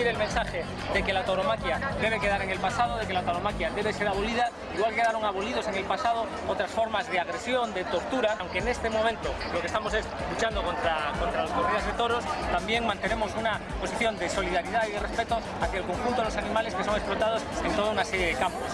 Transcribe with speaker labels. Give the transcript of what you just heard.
Speaker 1: transmitir el mensaje de que la tauromaquia debe quedar en el pasado, de que la tauromaquia debe ser abolida, igual quedaron abolidos en el pasado otras formas de agresión, de tortura, aunque en este momento lo que estamos es luchando contra, contra las corridas de toros, también mantenemos una posición de solidaridad y de respeto hacia el conjunto de los animales que son explotados en toda una serie de campos.